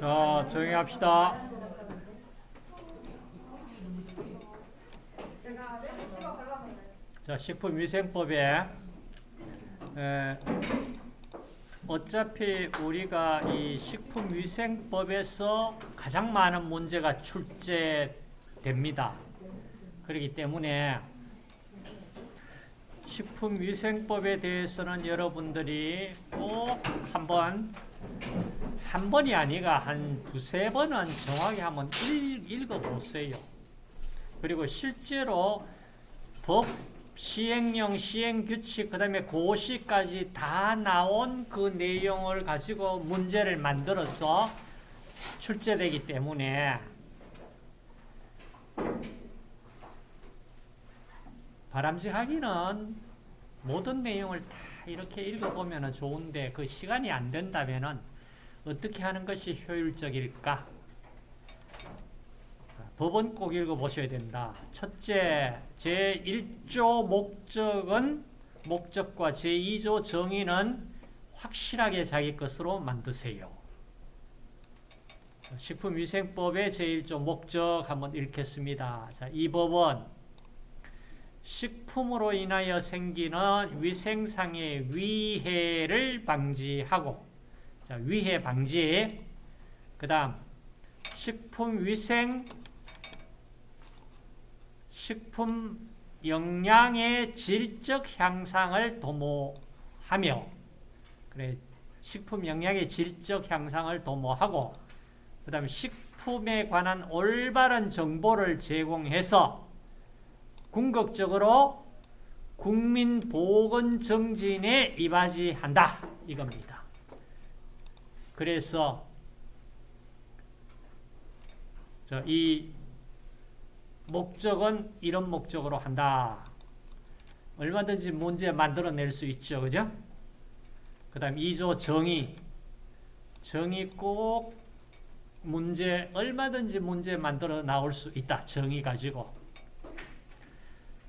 자, 조용히 합시다. 자, 식품위생법에 에, 어차피 우리가 이 식품위생법에서 가장 많은 문제가 출제됩니다. 그렇기 때문에 식품위생법에 대해서는 여러분들이 꼭 한번 한 번이 아니라 한 두세 번은 정확히 한번 읽, 읽어보세요. 그리고 실제로 법 시행령, 시행규칙, 그 다음에 고시까지 다 나온 그 내용을 가지고 문제를 만들어서 출제되기 때문에 바람직하기는 모든 내용을 다 이렇게 읽어보면 좋은데 그 시간이 안 된다면 어떻게 하는 것이 효율적일까? 법은 꼭 읽어보셔야 된다. 첫째, 제1조 목적은 목적과 제2조 정의는 확실하게 자기 것으로 만드세요. 식품위생법의 제1조 목적 한번 읽겠습니다. 자, 이 법은 식품으로 인하여 생기는 위생상의 위해를 방지하고 자, 위해 방지 그 다음 식품위생 식품 영양의 질적 향상을 도모하며 그래 식품 영양의 질적 향상을 도모하고 그 다음에 식품에 관한 올바른 정보를 제공해서 궁극적으로 국민 보건 정진에 이바지한다 이겁니다. 그래서 이 목적은 이런 목적으로 한다. 얼마든지 문제 만들어낼 수 있죠. 그죠? 그 다음 2조 정의. 정의 꼭 문제, 얼마든지 문제 만들어 나올 수 있다. 정의 가지고.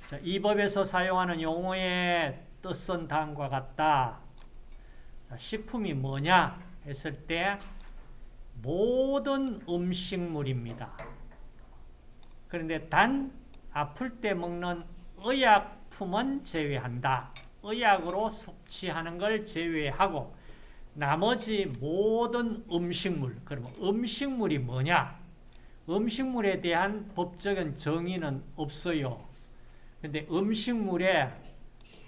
자, 이 법에서 사용하는 용어의 뜻은 다음과 같다. 자, 식품이 뭐냐 했을 때 모든 음식물입니다. 그런데 단 아플 때 먹는 의약품은 제외한다. 의약으로 섭취하는 걸 제외하고 나머지 모든 음식물, 그러면 음식물이 뭐냐? 음식물에 대한 법적인 정의는 없어요. 근데 음식물에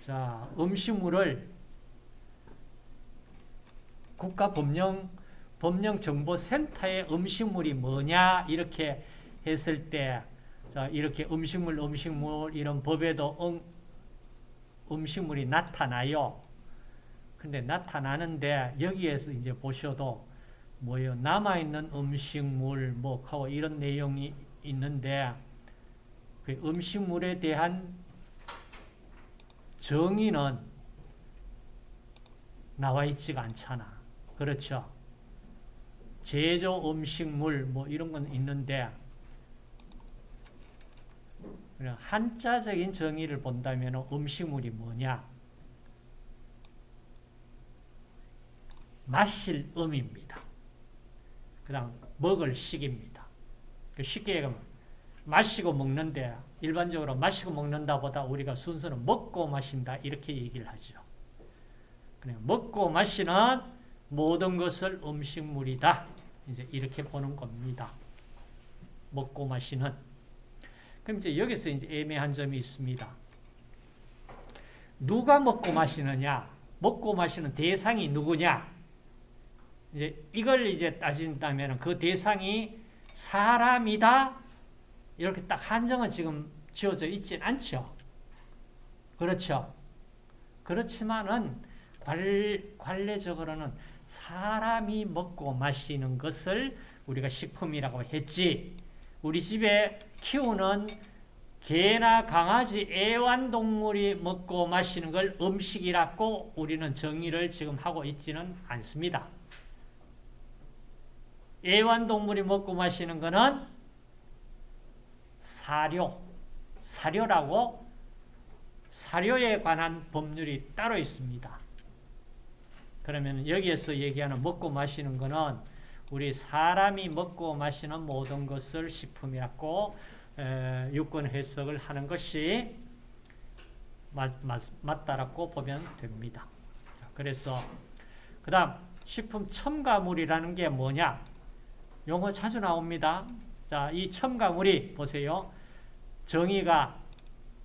자, 음식물을 국가법령 법령정보센터의 음식물이 뭐냐 이렇게 했을 때 자, 이렇게 음식물, 음식물 이런 법에도 음, 음식물이 나타나요. 근데 나타나는데 여기에서 이제 보셔도 뭐요 남아있는 음식물 뭐 하고 이런 내용이 있는데 그 음식물에 대한 정의는 나와 있지가 않잖아. 그렇죠? 제조 음식물 뭐 이런 건 있는데 한자적인 정의를 본다면 음식물이 뭐냐? 마실 음입니다. 그 다음 먹을 식입니다. 그 쉽게 얘기하면 마시고 먹는데 일반적으로 마시고 먹는다 보다 우리가 순서는 먹고 마신다 이렇게 얘기를 하죠. 그냥 먹고 마시는 모든 것을 음식물이다. 이제 이렇게 보는 겁니다. 먹고 마시는 그럼 이제 여기서 이제 애매한 점이 있습니다. 누가 먹고 마시느냐? 먹고 마시는 대상이 누구냐? 이제 이걸 이제 따진다면 그 대상이 사람이다? 이렇게 딱 한정은 지금 지어져 있진 않죠. 그렇죠. 그렇지만은 관례적으로는 사람이 먹고 마시는 것을 우리가 식품이라고 했지 우리 집에 키우는 개나 강아지 애완동물이 먹고 마시는 걸 음식이라고 우리는 정의를 지금 하고 있지는 않습니다. 애완동물이 먹고 마시는 것은 사료, 사료라고 사료에 관한 법률이 따로 있습니다. 그러면 여기에서 얘기하는 먹고 마시는 것은 우리 사람이 먹고 마시는 모든 것을 식품이라고 에, 유권 해석을 하는 것이 맞, 맞, 맞다라고 보면 됩니다. 자, 그래서 그 다음 식품 첨가물이라는 게 뭐냐? 용어 자주 나옵니다. 자, 이 첨가물이 보세요. 정의가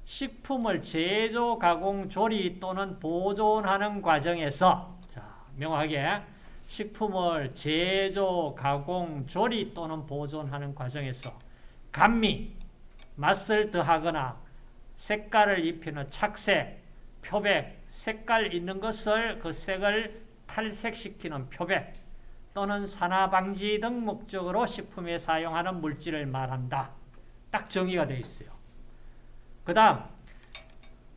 식품을 제조, 가공, 조리 또는 보존하는 과정에서 자, 명확하게 식품을 제조, 가공, 조리 또는 보존하는 과정에서 감미, 맛을 더하거나 색깔을 입히는 착색, 표백, 색깔 있는 것을 그 색을 탈색시키는 표백 또는 산화방지 등 목적으로 식품에 사용하는 물질을 말한다. 딱 정의가 되어 있어요. 그 다음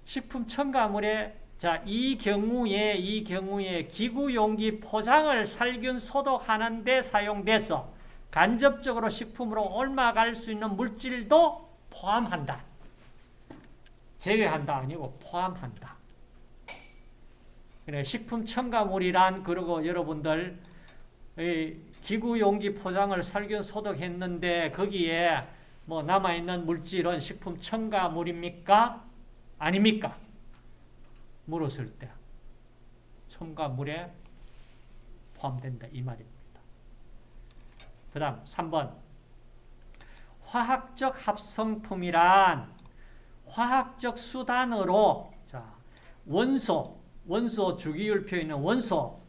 식품 첨가물에 자, 이 경우에 이 경우에 기구 용기 포장을 살균 소독하는 데 사용돼서 간접적으로 식품으로 옮아갈 수 있는 물질도 포함한다. 제외한다 아니고 포함한다. 그래 식품 첨가물이란 그리고 여러분들 기구 용기 포장을 살균 소독했는데 거기에 뭐 남아 있는 물질은 식품 첨가물입니까? 아닙니까? 물었을 때 첨가물에 포함된다 이 말입니다. 그 다음 3번 화학적 합성품이란 화학적 수단으로 자 원소, 원소 주기율표 있는 원소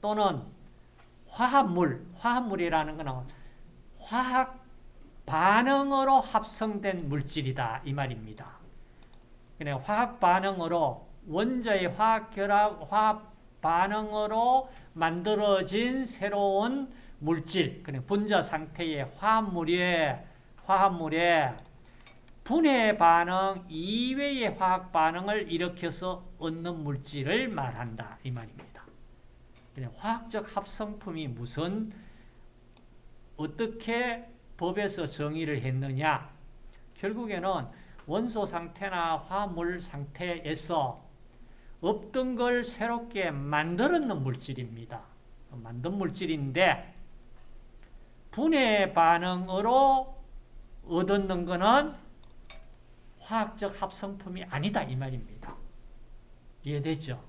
또는 화합물, 화합물이라는 것은 화학 반응으로 합성된 물질이다 이 말입니다. 그래 화학 반응으로 원자의 화학 결합, 화학 반응으로 만들어진 새로운 물질, 그래 분자 상태의 화합물에 화합물에 분해 반응 이외의 화학 반응을 일으켜서 얻는 물질을 말한다 이 말입니다. 그냥 화학적 합성품이 무슨 어떻게 법에서 정의를 했느냐? 결국에는 원소 상태나 화물 상태에서 없던 걸 새롭게 만들었는 물질입니다. 만든 물질인데 분해 반응으로 얻었는 것은 화학적 합성품이 아니다 이 말입니다. 이해됐죠?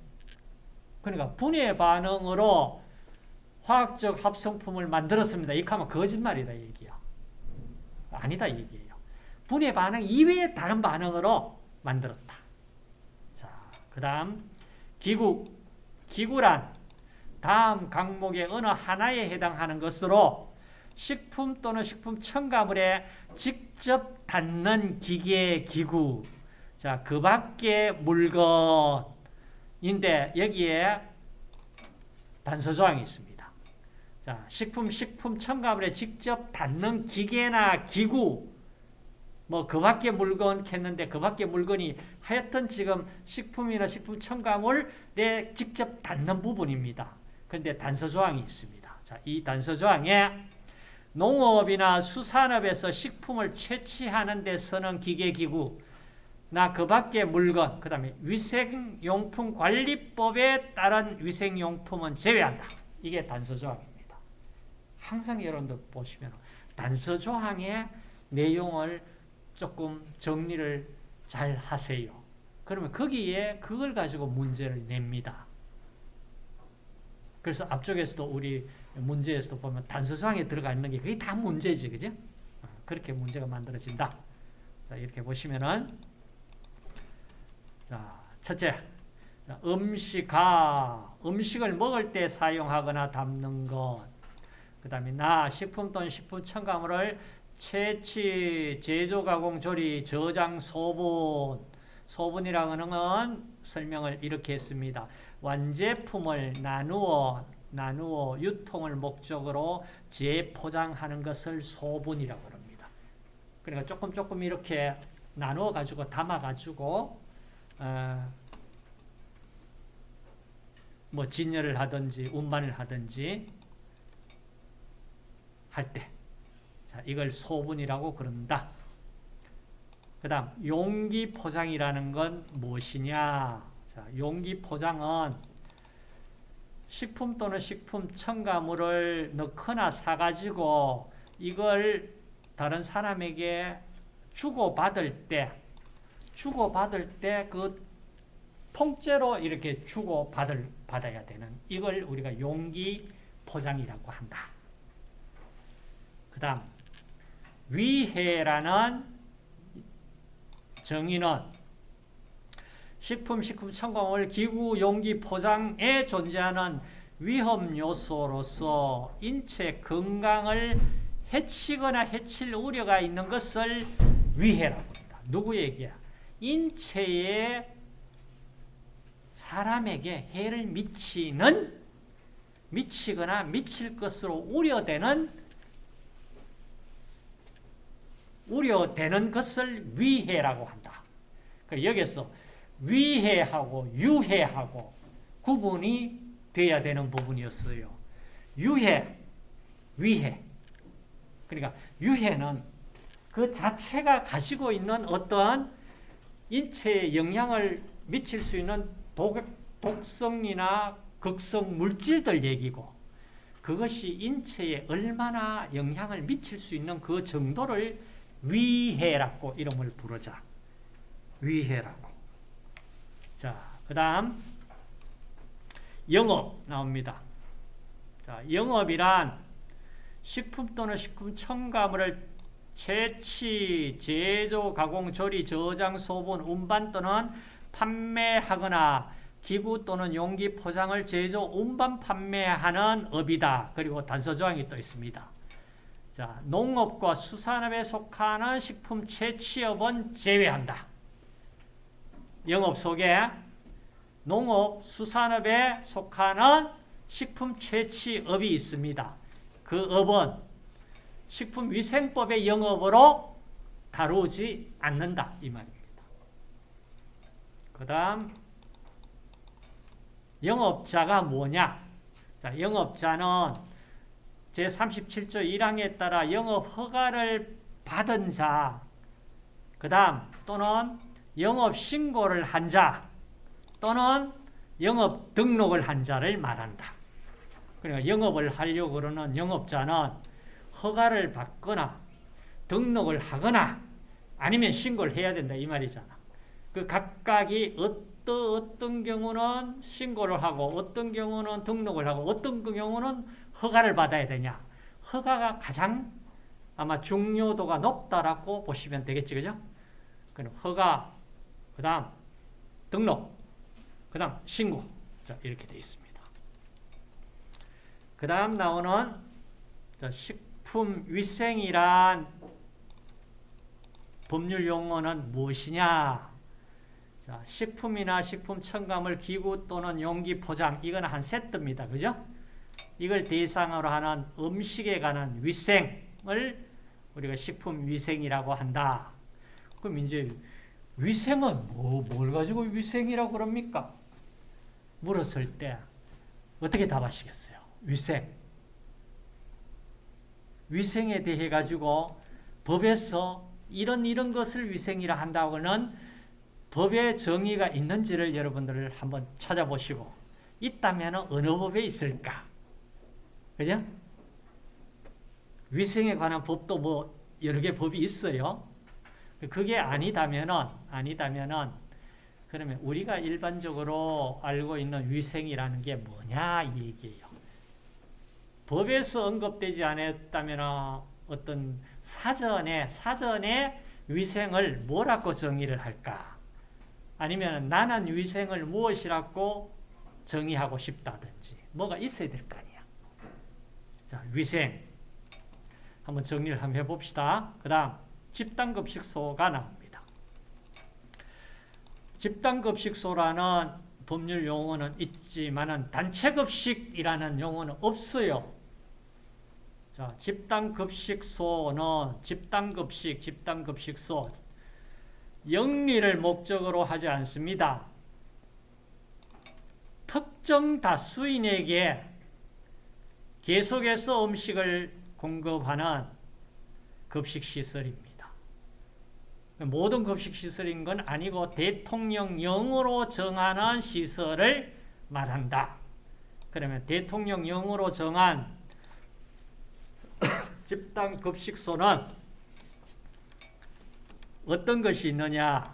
그러니까 분해 반응으로 화학적 합성품을 만들었습니다. 이렇게 하면 거짓말이다 얘기야. 아니다 얘기예요. 분해 반응 이외의 다른 반응으로 만들었다. 자, 그 다음 기구. 기구란 다음 강목의 어느 하나에 해당하는 것으로 식품 또는 식품 첨가물에 직접 닿는 기계, 기구. 자, 그 밖에 물건인데 여기에 단서 조항이 있습니다. 자, 식품, 식품 첨가물에 직접 닿는 기계나 기구, 뭐, 그 밖에 물건 캤는데 그 밖에 물건이 하여튼 지금 식품이나 식품 첨가물에 직접 닿는 부분입니다. 그런데 단서 조항이 있습니다. 자, 이 단서 조항에 농업이나 수산업에서 식품을 채취하는 데 쓰는 기계기구, 나그 밖에 물건, 그 다음에 위생용품 관리법에 따른 위생용품은 제외한다. 이게 단서조항입니다. 항상 여러분들 보시면 단서조항의 내용을 조금 정리를 잘 하세요. 그러면 거기에 그걸 가지고 문제를 냅니다. 그래서 앞쪽에서도 우리 문제에서도 보면 단서조항에 들어가 있는 게 그게 다 문제지, 그죠? 어, 그렇게 문제가 만들어진다. 자, 이렇게 보시면은, 자, 첫째, 음식아, 음식을 먹을 때 사용하거나 담는 것. 그 다음에 나, 식품 또는 식품 첨가물을 채취, 제조, 가공, 조리, 저장, 소분. 소분이라는 건 설명을 이렇게 했습니다. 완제품을 나누어 나누어 유통을 목적으로 재포장하는 것을 소분이라고 합니다. 그러니까 조금 조금 이렇게 나누어 가지고 담아 가지고 어, 뭐 진열을 하든지 운반을 하든지 할 때. 자, 이걸 소분이라고 그런다. 그 다음 용기 포장이라는 건 무엇이냐? 자, 용기 포장은 식품 또는 식품 첨가물을 넣거나 사가지고 이걸 다른 사람에게 주고받을 때, 주고받을 때 그 통째로 이렇게 주고받을, 받아야 되는 이걸 우리가 용기 포장이라고 한다. 그 다음, 위해라는 정의는 식품, 식품 첨가물, 기구, 용기, 포장에 존재하는 위험 요소로서 인체 건강을 해치거나 해칠 우려가 있는 것을 위해라고 합니다. 누구에게? 인체에 사람에게 해를 미치는 미치거나 미칠 것으로 우려되는 우려되는 것을 위해라고 한다. 여기서 위해하고 유해하고 구분이 돼야 되는 부분이었어요. 유해, 위해. 그러니까 유해는 그 자체가 가지고 있는 어떠한 인체에 영향을 미칠 수 있는 독, 독성이나 극성 물질들 얘기고 그것이 인체에 얼마나 영향을 미칠 수 있는 그 정도를 위해라고 이름을 부르자. 위해라고. 자, 그 다음 영업 나옵니다. 자, 영업이란 식품 또는 식품 첨가물을 채취, 제조, 가공, 조리, 저장, 소분, 운반 또는 판매하거나 기구 또는 용기 포장을 제조, 운반, 판매하는 업이다. 그리고 단서조항이 또 있습니다. 자, 농업과 수산업에 속하는 식품 채취업은 제외한다. 영업 속에 농업, 수산업에 속하는 식품 채취업이 있습니다. 그 업은 식품위생법의 영업으로 다루지 않는다. 이 말입니다. 그 다음 영업자가 뭐냐? 자, 영업자는 제37조 1항에 따라 영업 허가를 받은 자, 그 다음 또는 영업 신고를 한 자, 또는 영업 등록을 한 자를 말한다. 그러니까 영업을 하려고 그러는 영업자는 허가를 받거나 등록을 하거나 아니면 신고를 해야 된다 이 말이잖아. 그 각각이 어떤 어떤 경우는 신고를 하고 어떤 경우는 등록을 하고 어떤 경우는 허가를 받아야 되냐. 허가가 가장 아마 중요도가 높다라고 보시면 되겠지, 그죠? 그럼 허가, 그 다음 등록, 그 다음 신고. 자, 이렇게 되어 있습니다. 그 다음 나오는 식품위생이란 법률 용어는 무엇이냐? 자, 식품이나 식품 첨가물 기구 또는 용기 포장 이건 한 세트입니다. 그죠? 이걸 대상으로 하는 음식에 관한 위생을 우리가 식품 위생이라고 한다. 그럼 이제 위생은 뭐, 뭘 가지고 위생이라고 그럽니까? 물었을 때 어떻게 답하시겠어요? 위생. 위생에 대해 가지고 법에서 이런 이런 것을 위생이라 한다고는 법의 정의가 있는지를 여러분들 한번 찾아보시고 있다면 어느 법에 있을까? 그죠? 위생에 관한 법도 뭐 여러 개 법이 있어요. 그게 아니다면은 아니다면은 그러면 우리가 일반적으로 알고 있는 위생이라는 게 뭐냐 이 얘기예요. 법에서 언급되지 않았다면 어떤 사전에 사전에 위생을 뭐라고 정의를 할까? 아니면 나는 위생을 무엇이라고 정의하고 싶다든지 뭐가 있어야 될 거 아니야. 자, 위생 한번 정리를 한번 해봅시다. 그 다음 집단급식소가 나옵니다. 집단급식소라는 법률 용어는 있지만 단체급식이라는 용어는 없어요. 자, 집단급식소는 집단급식, 집단급식소 영리를 목적으로 하지 않습니다. 특정 다수인에게 계속해서 음식을 공급하는 급식시설입니다. 모든 급식시설인 건 아니고 대통령령으로 정하는 시설을 말한다. 그러면 대통령령으로 정한 집단 급식소는 어떤 것이 있느냐?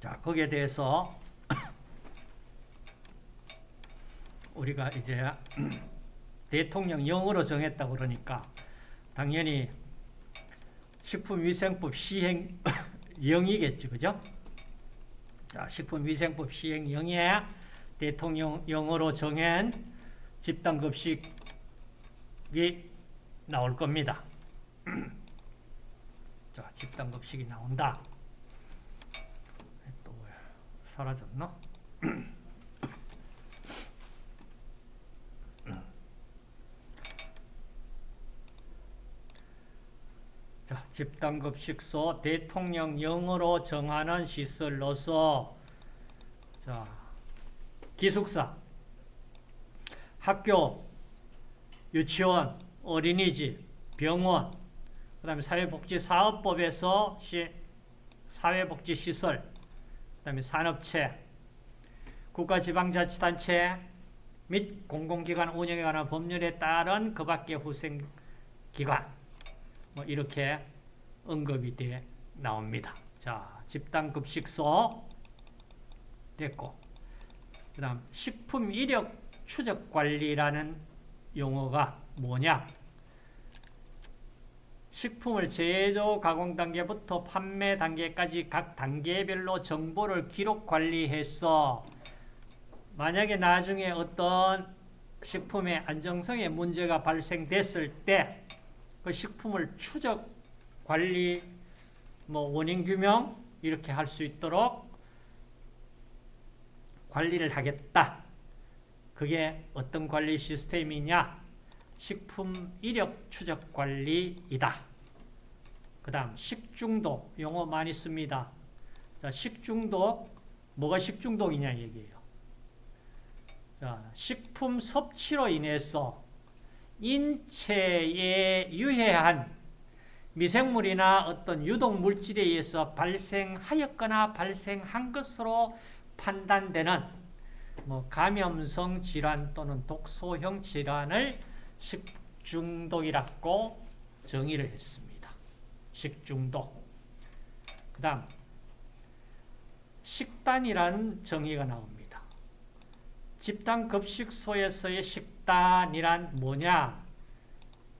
자, 거기에 대해서 우리가 이제 대통령령으로 정했다 그러니까 당연히 식품위생법 시행 0이겠죠. 그죠? 자, 식품위생법 시행 0에 대통령령으로 정한 집단급식이 나올 겁니다. 자, 집단급식이 나온다. 또 사라졌나? 자, 집단급식소 대통령령으로 정하는 시설로서 자, 기숙사, 학교, 유치원, 어린이집, 병원, 그 다음에 사회복지사업법에서 시, 사회복지시설, 그 다음에 산업체, 국가지방자치단체 및 공공기관 운영에 관한 법률에 따른 그 밖의 후생기관, 뭐 이렇게 언급이 돼 나옵니다. 자, 집단급식소 됐고, 그 다음 식품 이력 추적 관리라는 용어가 뭐냐? 식품을 제조 가공 단계부터 판매 단계까지 각 단계별로 정보를 기록 관리해서 만약에 나중에 어떤 식품의 안정성에 문제가 발생됐을 때 그 식품을 추적 관리 뭐 원인 규명 이렇게 할 수 있도록 관리를 하겠다. 그게 어떤 관리 시스템이냐? 식품 이력 추적 관리이다. 그 다음 식중독 용어 많이 씁니다. 자, 식중독 뭐가 식중독이냐 얘기예요. 자, 식품 섭취로 인해서 인체에 유해한 미생물이나 어떤 유독 물질에 의해서 발생하였거나 발생한 것으로 판단되는 뭐 감염성 질환 또는 독소형 질환을 식중독이라고 정의를 했습니다. 식중독. 그 다음 식단이라는 정의가 나옵니다. 집단급식소에서의 식단이란 뭐냐?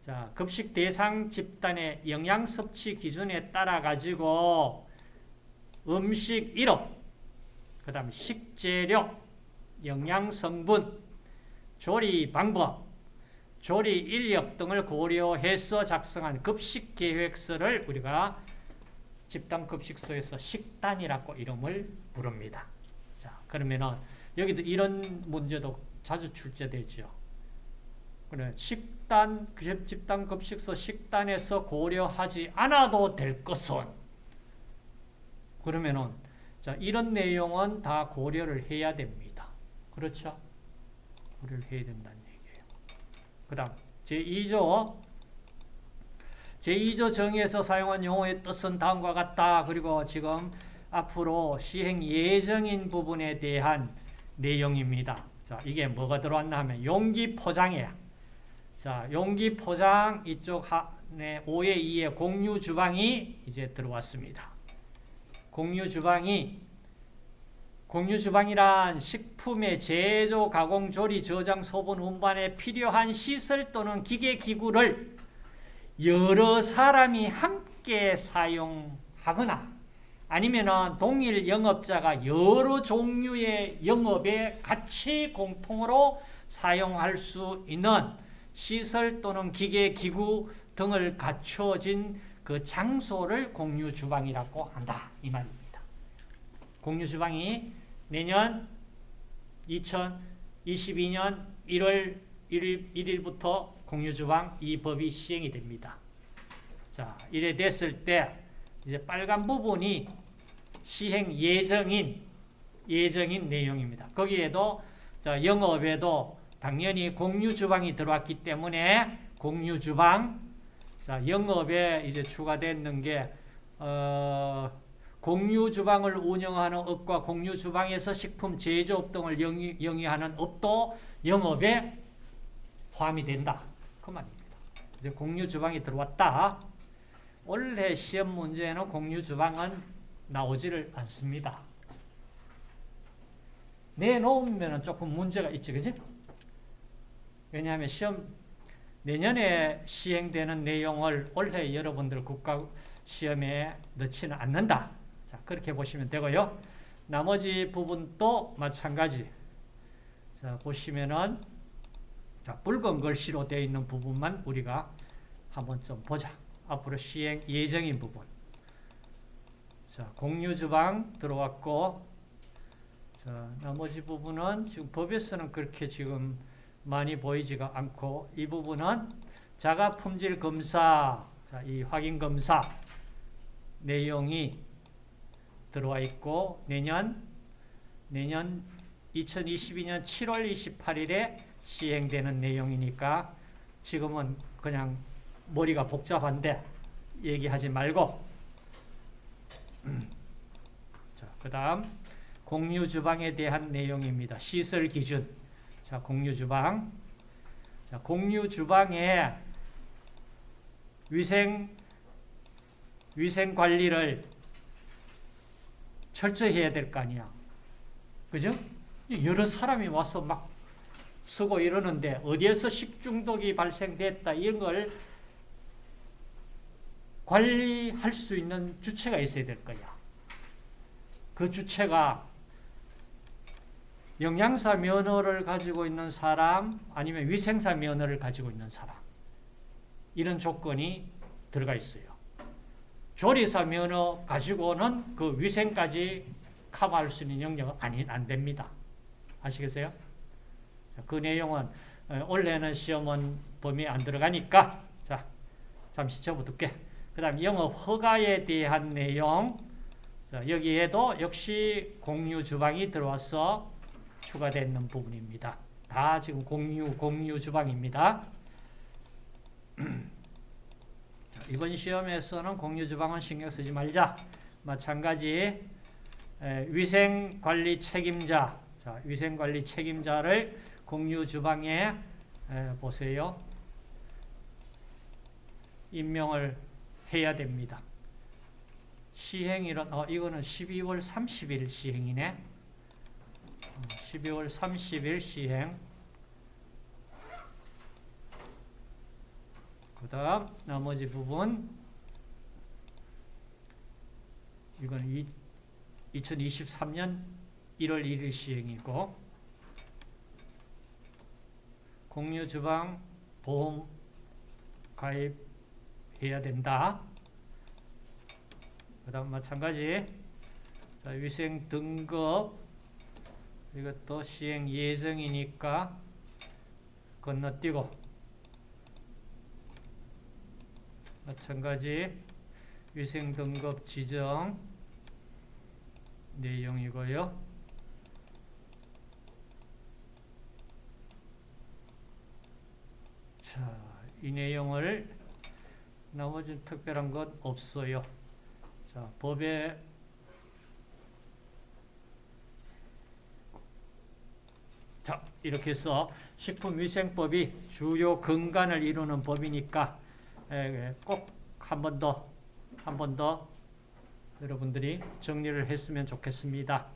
자, 급식 대상 집단의 영양 섭취 기준에 따라 가지고 음식 이력, 그 다음 식재료, 영양 성분, 조리 방법, 조리 인력 등을 고려해서 작성한 급식 계획서를 우리가 집단 급식소에서 식단이라고 이름을 부릅니다. 자, 그러면은 여기도 이런 문제도 자주 출제되죠. 식단, 집단 급식소 식단에서 고려하지 않아도 될 것은 그러면은 자, 이런 내용은 다 고려를 해야 됩니다. 그렇죠? 고려를 해야 얘기예요. 그 다음 제2조 제2조 정의에서 사용한 용어의 뜻은 다음과 같다. 그리고 지금 앞으로 시행 예정인 부분에 대한 내용입니다. 자, 이게 뭐가 들어왔나 하면 용기 포장이야. 자, 용기 포장 이쪽 한에 5의 2의 공유 주방이 이제 들어왔습니다. 공유 주방이 공유 주방이란 식품의 제조, 가공, 조리, 저장, 소분, 운반에 필요한 시설 또는 기계, 기구를 여러 사람이 함께 사용하거나 아니면 동일 영업자가 여러 종류의 영업에 같이 공통으로 사용할 수 있는 시설 또는 기계, 기구 등을 갖춰진 그 장소를 공유 주방이라고 한다. 이 말입니다. 공유 주방이 내년 2022년 1월 1일, 1일부터 공유주방 이 법이 시행이 됩니다. 자, 이래 됐을 때 이제 빨간 부분이 시행 예정인 예정인 내용입니다. 거기에도 자, 영업에도 당연히 공유주방이 들어왔기 때문에 공유주방 자, 영업에 이제 추가되는 게 어, 공유주방을 운영하는 업과 공유주방에서 식품 제조업 등을 영위, 영위하는 업도 영업에 포함이 된다. 그 말입니다. 이제 공유주방이 들어왔다. 원래 시험 문제에는 공유주방은 나오지를 않습니다. 내놓으면 조금 문제가 있지, 그지? 왜냐하면 시험, 내년에 시행되는 내용을 올해 여러분들 국가 시험에 넣지는 않는다. 자, 그렇게 보시면 되고요. 나머지 부분도 마찬가지. 자, 보시면은, 자, 붉은 글씨로 되어 있는 부분만 우리가 한번 좀 보자. 앞으로 시행 예정인 부분. 자, 공유주방 들어왔고, 자, 나머지 부분은 지금 법에서는 그렇게 지금 많이 보이지가 않고, 이 부분은 자가 품질 검사, 자, 이 확인 검사 내용이 들어와 있고, 내년, 내년 2022년 7월 28일에 시행되는 내용이니까 지금은 그냥 머리가 복잡한데 얘기하지 말고. 자, 그 다음 공유주방에 대한 내용입니다. 시설 기준. 자, 공유주방. 자, 공유주방에 위생 위생 관리를 철저히 해야 될 거 아니야. 그죠? 여러 사람이 와서 막 쓰고 이러는데 어디에서 식중독이 발생됐다 이런 걸 관리할 수 있는 주체가 있어야 될 거야. 그 주체가 영양사 면허를 가지고 있는 사람 아니면 위생사 면허를 가지고 있는 사람 이런 조건이 들어가 있어요. 조리사 면허 가지고는 그 위생까지 커버할 수 있는 영역은 아니, 안 됩니다. 아시겠어요? 그 내용은 어, 올해는 시험은 범위에 안 들어가니까 자 잠시 접어둘게. 그 다음 영업 허가에 대한 내용 자, 여기에도 역시 공유 주방이 들어와서 추가되는 부분입니다. 다 지금 공유 공유 주방입니다. 자, 이번 시험에서는 공유 주방은 신경 쓰지 말자. 마찬가지 에, 위생관리 책임자 자, 위생관리 책임자를 공유 주방에 에, 보세요. 임명을 해야 됩니다. 시행일은 어, 이거는 12월 30일 시행이네. 12월 30일 시행. 그 다음 나머지 부분 이건 2023년 1월 1일 시행이고 공유주방 보험 가입해야 된다. 그 다음 마찬가지 자, 위생 등급 이것도 시행 예정이니까 건너뛰고 마찬가지 위생 등급 지정 내용이고요. 자, 이 내용을 나머지 특별한 건 없어요. 자, 법에 자, 이렇게 해서 식품위생법이 주요 근간을 이루는 법이니까 꼭 한 번 더, 한 번 더 여러분들이 정리를 했으면 좋겠습니다.